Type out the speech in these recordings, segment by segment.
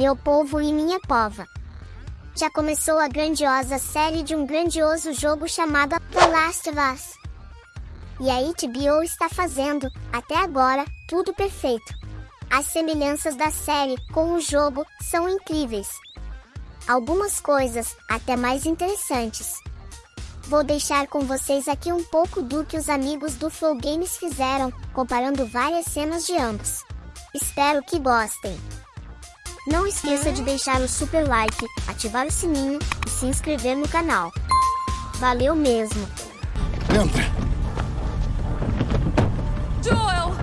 meu povo e minha pova. Já começou a grandiosa série de um grandioso jogo chamado The Last of Us. E a HBO está fazendo, até agora, tudo perfeito. As semelhanças da série com o jogo são incríveis. Algumas coisas, até mais interessantes. Vou deixar com vocês aqui um pouco do que os amigos do Flow Games fizeram, comparando várias cenas de ambos. Espero que gostem. Não esqueça de deixar o super like, ativar o sininho e se inscrever no canal. Valeu mesmo! Entra! Joel!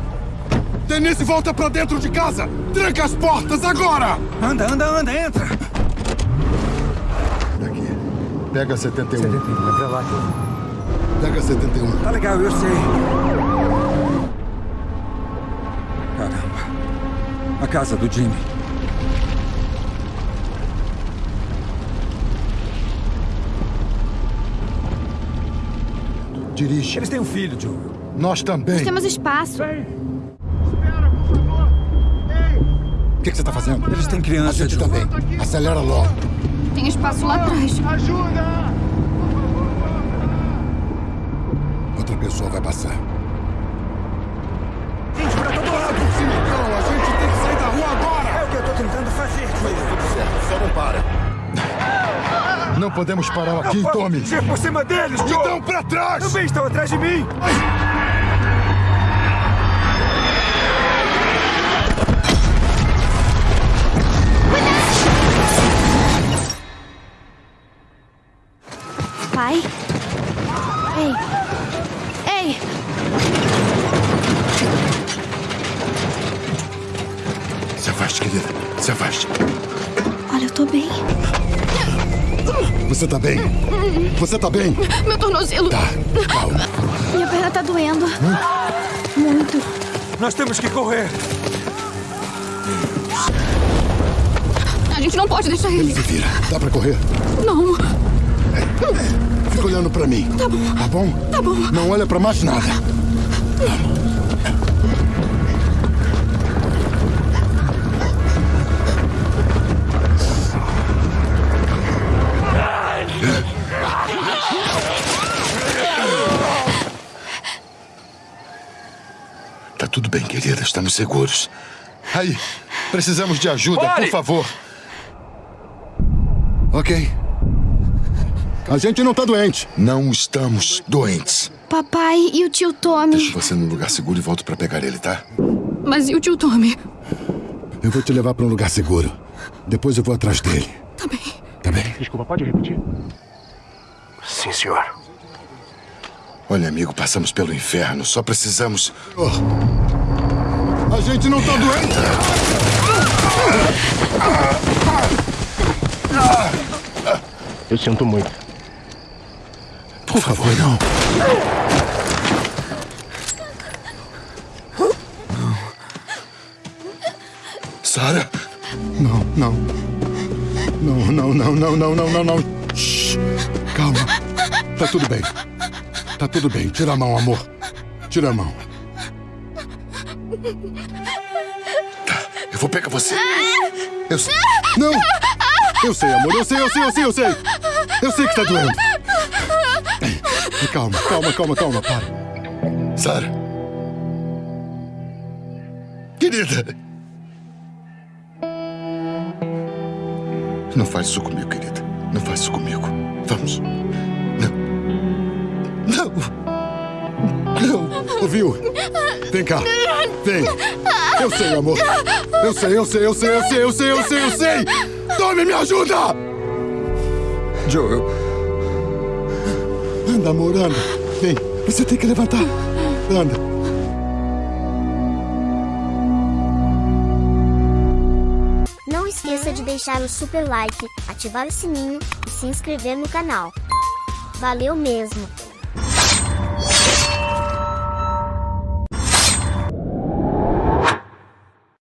Denise, volta pra dentro de casa! Tranca as portas agora! Anda, anda, anda, entra! Daqui. Pega 71. 71, é pra lá. Pega 71. Tá legal, eu sei. Caramba. A casa do Jimmy. Dirige. Eles têm um filho, Joel. Nós também. Temos espaço. O que, que você tá fazendo? Eles têm A criança, gente Joel. também. Acelera logo. Tem espaço lá atrás. Outra pessoa vai passar. Gente, pra todo lado! Então, a gente tem que sair da rua agora! É o que eu tô tentando fazer, Joel. Certo, só não para. Não podemos parar aqui, Não Tommy. descer por cima deles, Joel! Então pra trás! Também estão atrás de mim! Pai? Ei. Ei! Se afaste, querida. Se afaste. Olha, eu tô bem. Você tá bem? Você tá bem? Meu tornozelo. Tá, calma. Minha perna tá doendo. Muito. Nós temos que correr! A gente não pode deixar ele. Se vira. Dá pra correr? Não. Fica olhando pra mim. Tá bom. Tá bom? Tá bom. Não olha pra mais nada. Tá tudo bem, querida. Estamos seguros. Aí, precisamos de ajuda, por Pare! favor. Ok. A gente não tá doente. Não estamos doentes. Papai e o tio Tommy. Deixo você num lugar seguro e volto pra pegar ele, tá? Mas e o tio Tommy? Eu vou te levar pra um lugar seguro. Depois eu vou atrás dele. Tá bem. Tá bem? Desculpa, pode repetir? Sim, senhor. Olha, amigo, passamos pelo inferno. Só precisamos. Oh. A gente não tá doente! Eu sinto muito. Por favor, não. Sara? Não, não. Não, não, não, não, não, não, não, não. Shhh. Calma. Tá tudo bem. Tá tudo bem. Tira a mão, amor. Tira a mão. Tá, eu vou pegar você. Eu sei. Não! Eu sei, amor. Eu sei, eu sei, eu sei, eu sei. Eu sei que tá doendo. Calma, calma, calma, calma. Para. Sara. Querida. Não faz isso comigo, querida. Não faz isso comigo. Vamos. Não. Não. Não. Ouviu? Vem cá. Vem. Eu sei, amor. Eu sei, eu sei, eu sei, eu sei, eu sei, eu sei, eu sei. Tome, me ajuda! Joel, Anda, amor, anda. Vem. Você tem que levantar. Anda. Não esqueça de deixar o super like, ativar o sininho e se inscrever no canal. Valeu mesmo!